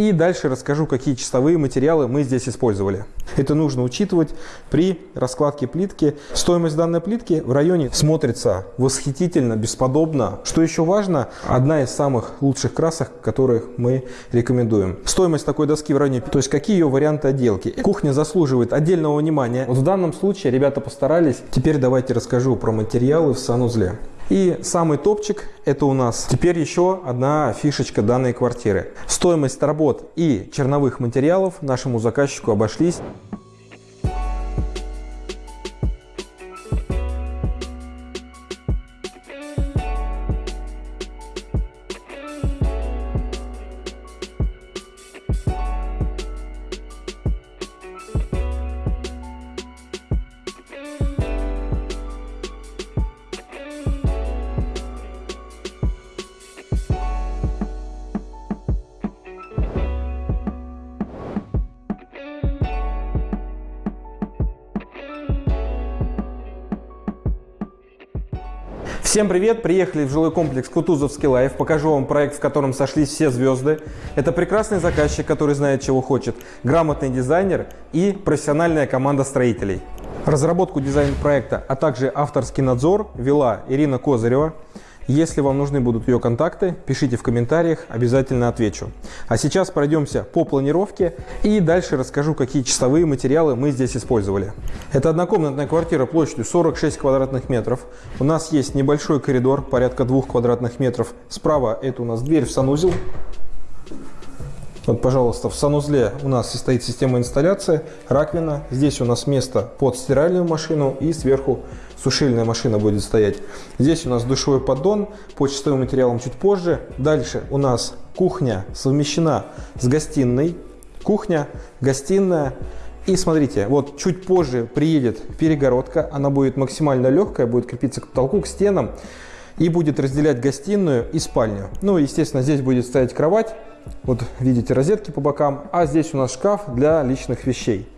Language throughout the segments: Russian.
И дальше расскажу, какие чистовые материалы мы здесь использовали. Это нужно учитывать при раскладке плитки. Стоимость данной плитки в районе смотрится восхитительно, бесподобно. Что еще важно, одна из самых лучших красок, которых мы рекомендуем. Стоимость такой доски в районе, то есть какие ее варианты отделки. Кухня заслуживает отдельного внимания. Вот в данном случае ребята постарались. Теперь давайте расскажу про материалы в санузле. И самый топчик это у нас теперь еще одна фишечка данной квартиры. Стоимость работ и черновых материалов нашему заказчику обошлись Всем привет! Приехали в жилой комплекс Кутузовский Life. Покажу вам проект, в котором сошлись все звезды. Это прекрасный заказчик, который знает, чего хочет, грамотный дизайнер и профессиональная команда строителей. Разработку дизайн-проекта, а также авторский надзор вела Ирина Козырева. Если вам нужны будут ее контакты, пишите в комментариях, обязательно отвечу. А сейчас пройдемся по планировке и дальше расскажу, какие чистовые материалы мы здесь использовали. Это однокомнатная квартира площадью 46 квадратных метров. У нас есть небольшой коридор, порядка 2 квадратных метров. Справа это у нас дверь в санузел. Вот, пожалуйста, в санузле у нас состоит система инсталляции, раковина. Здесь у нас место под стиральную машину и сверху сушильная машина будет стоять. Здесь у нас душевой поддон, по чистовым материалам чуть позже. Дальше у нас кухня совмещена с гостиной. Кухня, гостиная. И смотрите, вот чуть позже приедет перегородка, она будет максимально легкая, будет крепиться к потолку, к стенам и будет разделять гостиную и спальню. Ну, естественно, здесь будет стоять кровать, вот видите розетки по бокам, а здесь у нас шкаф для личных вещей.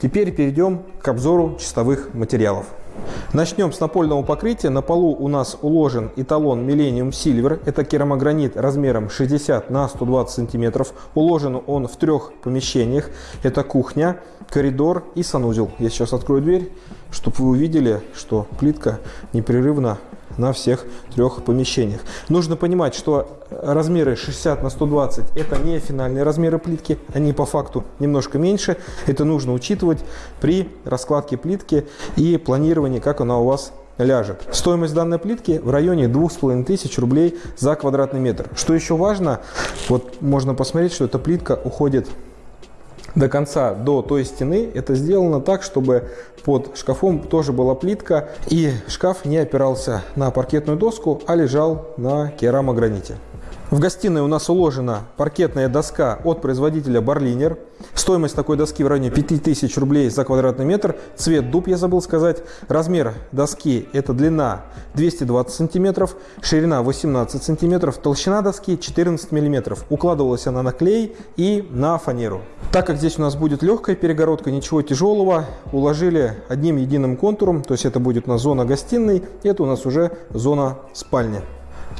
Теперь перейдем к обзору чистовых материалов. Начнем с напольного покрытия. На полу у нас уложен эталон Millennium Silver. Это керамогранит размером 60 на 120 сантиметров. Уложен он в трех помещениях. Это кухня, коридор и санузел. Я сейчас открою дверь, чтобы вы увидели, что плитка непрерывно на всех трех помещениях. Нужно понимать, что размеры 60 на 120 это не финальные размеры плитки, они по факту немножко меньше. Это нужно учитывать при раскладке плитки и планировании, как она у вас ляжет. Стоимость данной плитки в районе 2500 рублей за квадратный метр. Что еще важно, вот можно посмотреть, что эта плитка уходит до конца, до той стены, это сделано так, чтобы под шкафом тоже была плитка и шкаф не опирался на паркетную доску, а лежал на керамограните. В гостиной у нас уложена паркетная доска от производителя Барлинер. Стоимость такой доски в районе 5000 рублей за квадратный метр. Цвет дуб, я забыл сказать. Размер доски – это длина 220 сантиметров, ширина 18 сантиметров, толщина доски 14 миллиметров. Укладывалась она на клей и на фанеру. Так как здесь у нас будет легкая перегородка, ничего тяжелого, уложили одним единым контуром, то есть это будет у нас зона гостиной, это у нас уже зона спальни.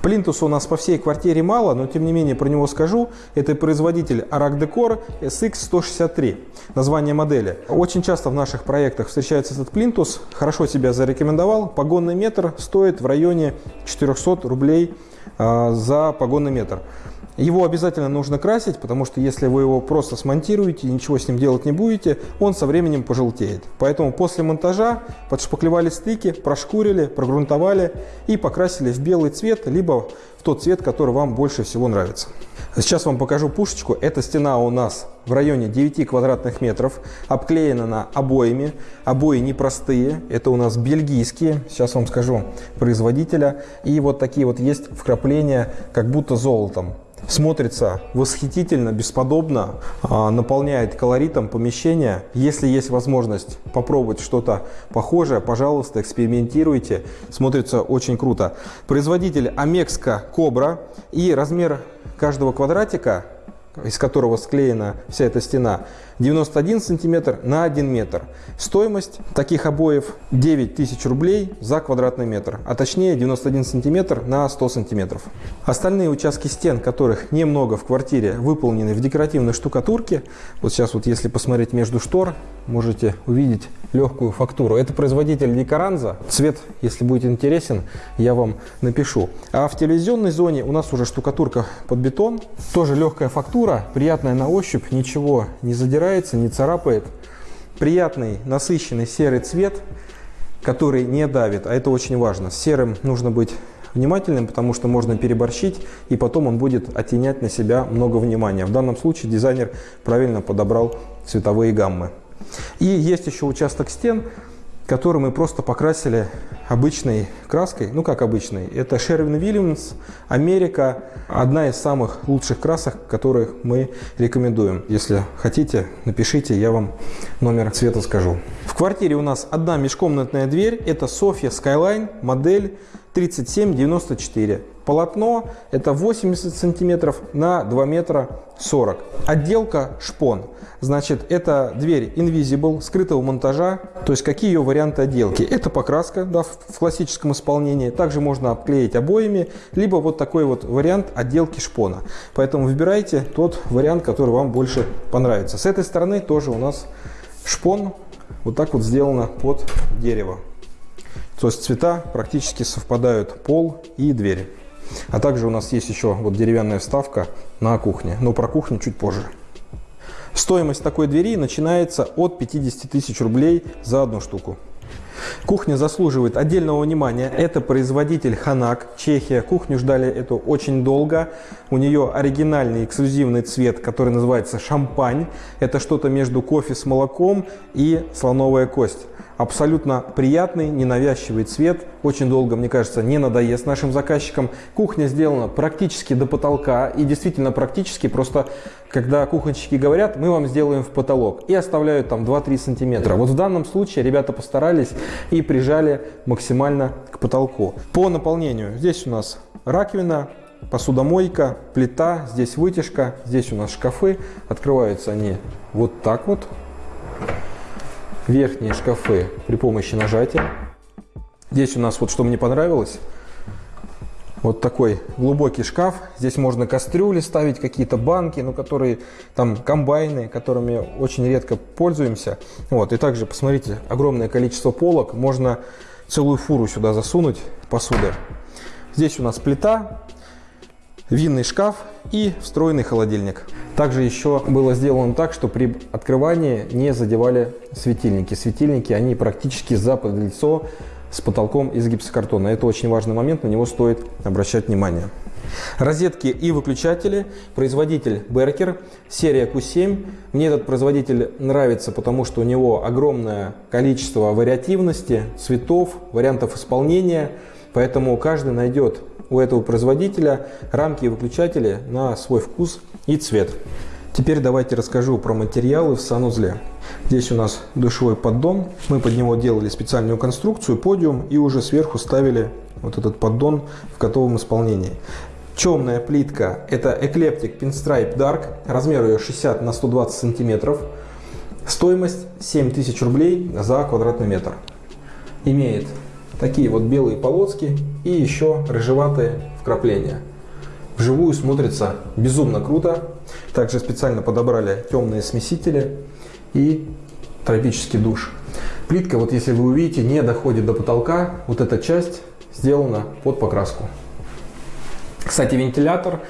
Плинтуса у нас по всей квартире мало, но тем не менее про него скажу. Это производитель Arak Decor SX163, название модели. Очень часто в наших проектах встречается этот плинтус, хорошо себя зарекомендовал. Погонный метр стоит в районе 400 рублей за погонный метр. Его обязательно нужно красить, потому что если вы его просто смонтируете и ничего с ним делать не будете, он со временем пожелтеет. Поэтому после монтажа подшпаклевали стыки, прошкурили, прогрунтовали и покрасили в белый цвет, либо в тот цвет, который вам больше всего нравится. Сейчас вам покажу пушечку. Эта стена у нас в районе 9 квадратных метров, обклеена она обоями. Обои непростые, это у нас бельгийские, сейчас вам скажу производителя. И вот такие вот есть вкрапления, как будто золотом. Смотрится восхитительно, бесподобно, а, наполняет колоритом помещение. Если есть возможность попробовать что-то похожее, пожалуйста, экспериментируйте. Смотрится очень круто. Производитель Амекска Кобра и размер каждого квадратика из которого склеена вся эта стена, 91 сантиметр на 1 метр. Стоимость таких обоев 9 тысяч рублей за квадратный метр, а точнее 91 сантиметр на 100 сантиметров. Остальные участки стен, которых немного в квартире, выполнены в декоративной штукатурке. Вот сейчас вот если посмотреть между штор, можете увидеть легкую фактуру. Это производитель Декоранза. Цвет, если будет интересен, я вам напишу. А в телевизионной зоне у нас уже штукатурка под бетон. Тоже легкая фактура, приятная на ощупь, ничего не задирается, не царапает. Приятный, насыщенный серый цвет, который не давит, а это очень важно. С серым нужно быть внимательным, потому что можно переборщить, и потом он будет оттенять на себя много внимания. В данном случае дизайнер правильно подобрал цветовые гаммы. И есть еще участок стен, который мы просто покрасили обычной краской, ну как обычной. Это Sherwin Williams, Америка, одна из самых лучших красок, которых мы рекомендуем. Если хотите, напишите, я вам номер цвета скажу. В квартире у нас одна межкомнатная дверь, это Sofia Skyline, модель 3794. Полотно это 80 сантиметров на 2 метра 40. Отделка шпон. Значит, это дверь Invisible, скрытого монтажа. То есть, какие ее варианты отделки? Это покраска да, в классическом исполнении. Также можно обклеить обоями, либо вот такой вот вариант отделки шпона. Поэтому выбирайте тот вариант, который вам больше понравится. С этой стороны тоже у нас шпон вот так вот сделано под дерево. То есть цвета практически совпадают пол и двери. А также у нас есть еще вот деревянная вставка на кухне. Но про кухню чуть позже. Стоимость такой двери начинается от 50 тысяч рублей за одну штуку. Кухня заслуживает отдельного внимания. Это производитель Ханак, Чехия. Кухню ждали эту очень долго. У нее оригинальный эксклюзивный цвет, который называется шампань. Это что-то между кофе с молоком и слоновая кость. Абсолютно приятный, ненавязчивый цвет. Очень долго, мне кажется, не надоест нашим заказчикам. Кухня сделана практически до потолка. И действительно практически, просто когда кухонщики говорят, мы вам сделаем в потолок. И оставляют там 2-3 сантиметра. Вот в данном случае ребята постарались и прижали максимально к потолку. По наполнению. Здесь у нас раковина, посудомойка, плита, здесь вытяжка, здесь у нас шкафы. Открываются они вот так вот верхние шкафы при помощи нажатия. Здесь у нас вот что мне понравилось. Вот такой глубокий шкаф. Здесь можно кастрюли ставить, какие-то банки, ну, которые там комбайны, которыми очень редко пользуемся. Вот. И также, посмотрите, огромное количество полок. Можно целую фуру сюда засунуть посуды. Здесь у нас плита, винный шкаф и встроенный холодильник. Также еще было сделано так, что при открывании не задевали светильники. Светильники, они практически за подлицо с потолком из гипсокартона. Это очень важный момент, на него стоит обращать внимание. Розетки и выключатели. Производитель Беркер, серия Q7. Мне этот производитель нравится, потому что у него огромное количество вариативности, цветов, вариантов исполнения. Поэтому каждый найдет у этого производителя рамки и выключатели на свой вкус и цвет. Теперь давайте расскажу про материалы в санузле. Здесь у нас душевой поддон. Мы под него делали специальную конструкцию, подиум и уже сверху ставили вот этот поддон в готовом исполнении. Темная плитка это Eclectic Pinstripe Dark. Размер ее 60 на 120 сантиметров. Стоимость 7000 рублей за квадратный метр. Имеет такие вот белые полоски и еще рыжеватые вкрапления. Вживую смотрится безумно круто. Также специально подобрали темные смесители и тропический душ. Плитка, вот если вы увидите, не доходит до потолка. Вот эта часть сделана под покраску. Кстати, вентилятор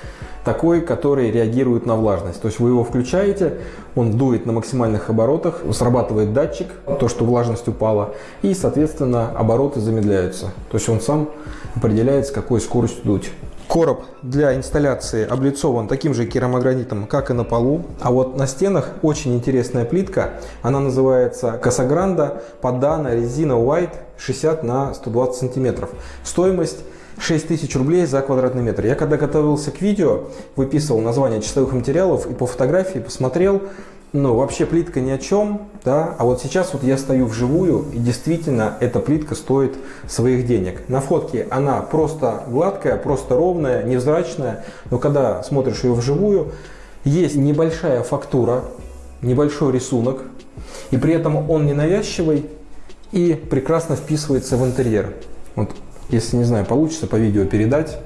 такой, который реагирует на влажность. То есть вы его включаете, он дует на максимальных оборотах, срабатывает датчик, то, что влажность упала, и, соответственно, обороты замедляются. То есть он сам определяет, с какой скоростью дуть. Короб для инсталляции облицован таким же керамогранитом, как и на полу. А вот на стенах очень интересная плитка. Она называется Casagranda Padana Resina White 60 на 120 сантиметров. Стоимость 6 тысяч рублей за квадратный метр. Я когда готовился к видео, выписывал название чистовых материалов и по фотографии посмотрел, ну, вообще плитка ни о чем, да, а вот сейчас вот я стою вживую, и действительно эта плитка стоит своих денег. На фотке она просто гладкая, просто ровная, невзрачная, но когда смотришь ее вживую, Есть небольшая фактура, небольшой рисунок, и при этом он ненавязчивый и прекрасно вписывается в интерьер. Вот, если, не знаю, получится по видео передать.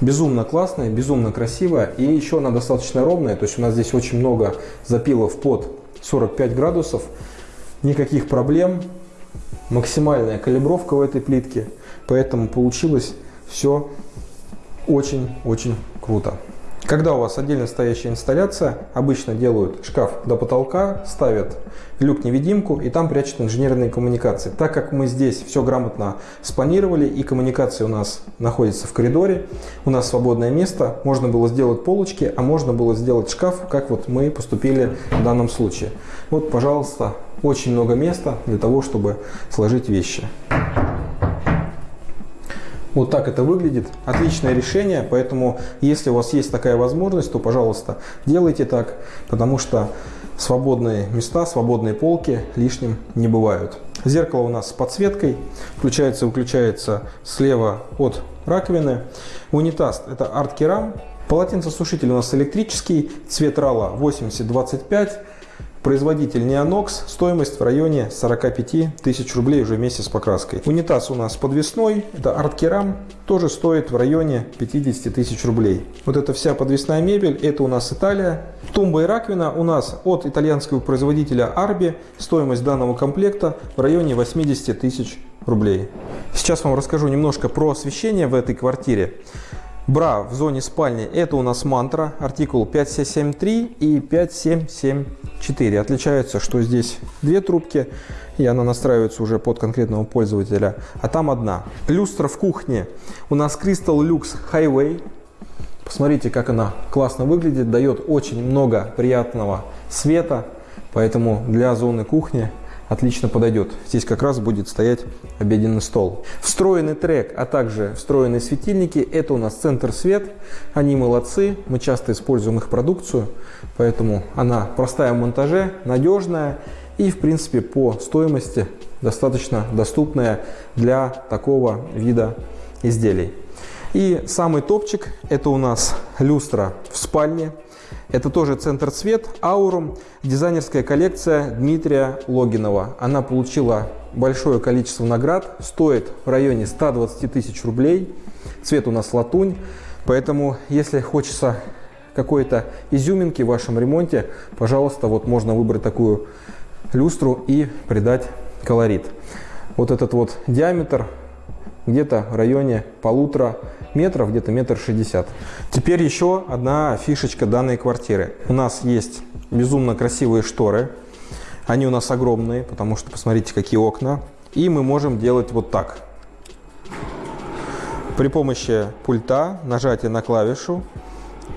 Безумно классная, безумно красивая. И еще она достаточно ровная. То есть у нас здесь очень много запилов под 45 градусов. Никаких проблем. Максимальная калибровка в этой плитке. Поэтому получилось все очень-очень круто. Когда у вас отдельно стоящая инсталляция, обычно делают шкаф до потолка, ставят люк-невидимку и там прячут инженерные коммуникации. Так как мы здесь все грамотно спланировали и коммуникации у нас находятся в коридоре, у нас свободное место, можно было сделать полочки, а можно было сделать шкаф, как вот мы поступили в данном случае. Вот, пожалуйста, очень много места для того, чтобы сложить вещи. Вот так это выглядит. Отличное решение, поэтому если у вас есть такая возможность, то, пожалуйста, делайте так, потому что свободные места, свободные полки лишним не бывают. Зеркало у нас с подсветкой, включается и выключается слева от раковины. Унитаз это арт-керам. Полотенцесушитель у нас электрический, цвет рала 8025. Производитель Neonox, стоимость в районе 45 тысяч рублей уже вместе с покраской. Унитаз у нас подвесной, это арткерам, тоже стоит в районе 50 тысяч рублей. Вот эта вся подвесная мебель, это у нас Италия. Тумба и раковина у нас от итальянского производителя Arbi, стоимость данного комплекта в районе 80 тысяч рублей. Сейчас вам расскажу немножко про освещение в этой квартире. Бра в зоне спальни это у нас мантра, артикул 5773 и 5774. Отличаются, что здесь две трубки, и она настраивается уже под конкретного пользователя, а там одна. Люстра в кухне у нас Crystal Lux Highway. Посмотрите, как она классно выглядит, дает очень много приятного света, поэтому для зоны кухни отлично подойдет. Здесь как раз будет стоять обеденный стол. Встроенный трек, а также встроенные светильники. Это у нас центр свет. Они молодцы. Мы часто используем их продукцию. Поэтому она простая в монтаже, надежная и в принципе по стоимости достаточно доступная для такого вида изделий. И самый топчик это у нас люстра в спальне. Это тоже центр цвет, аурум, дизайнерская коллекция Дмитрия Логинова. Она получила большое количество наград, стоит в районе 120 тысяч рублей. Цвет у нас латунь, поэтому если хочется какой-то изюминки в вашем ремонте, пожалуйста, вот можно выбрать такую люстру и придать колорит. Вот этот вот диаметр где-то в районе полутора метров, где-то метр шестьдесят. Теперь еще одна фишечка данной квартиры. У нас есть безумно красивые шторы. Они у нас огромные, потому что посмотрите, какие окна. И мы можем делать вот так. При помощи пульта, нажатия на клавишу,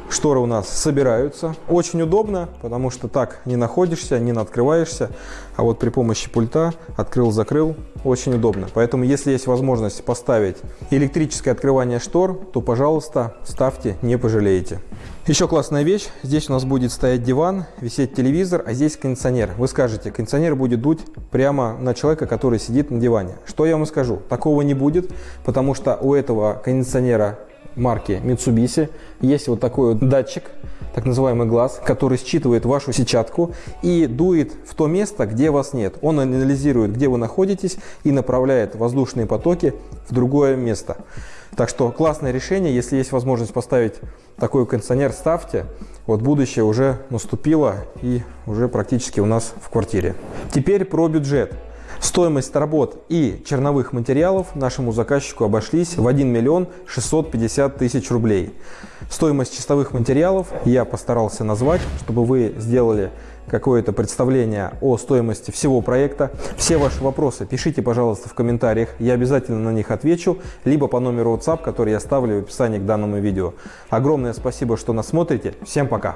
Шторы у нас собираются. Очень удобно, потому что так не находишься, не открываешься. А вот при помощи пульта открыл-закрыл очень удобно. Поэтому, если есть возможность поставить электрическое открывание штор, то, пожалуйста, ставьте, не пожалеете. Еще классная вещь. Здесь у нас будет стоять диван, висеть телевизор, а здесь кондиционер. Вы скажете, кондиционер будет дуть прямо на человека, который сидит на диване. Что я вам скажу? Такого не будет, потому что у этого кондиционера марки Mitsubishi есть вот такой вот датчик, так называемый глаз, который считывает вашу сетчатку и дует в то место, где вас нет. Он анализирует, где вы находитесь и направляет воздушные потоки в другое место. Так что классное решение, если есть возможность поставить такой кондиционер, ставьте. Вот будущее уже наступило и уже практически у нас в квартире. Теперь про бюджет. Стоимость работ и черновых материалов нашему заказчику обошлись в 1 миллион 650 тысяч рублей. Стоимость чистовых материалов я постарался назвать, чтобы вы сделали какое-то представление о стоимости всего проекта. Все ваши вопросы пишите, пожалуйста, в комментариях, я обязательно на них отвечу, либо по номеру WhatsApp, который я ставлю в описании к данному видео. Огромное спасибо, что нас смотрите. Всем пока!